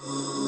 Oh.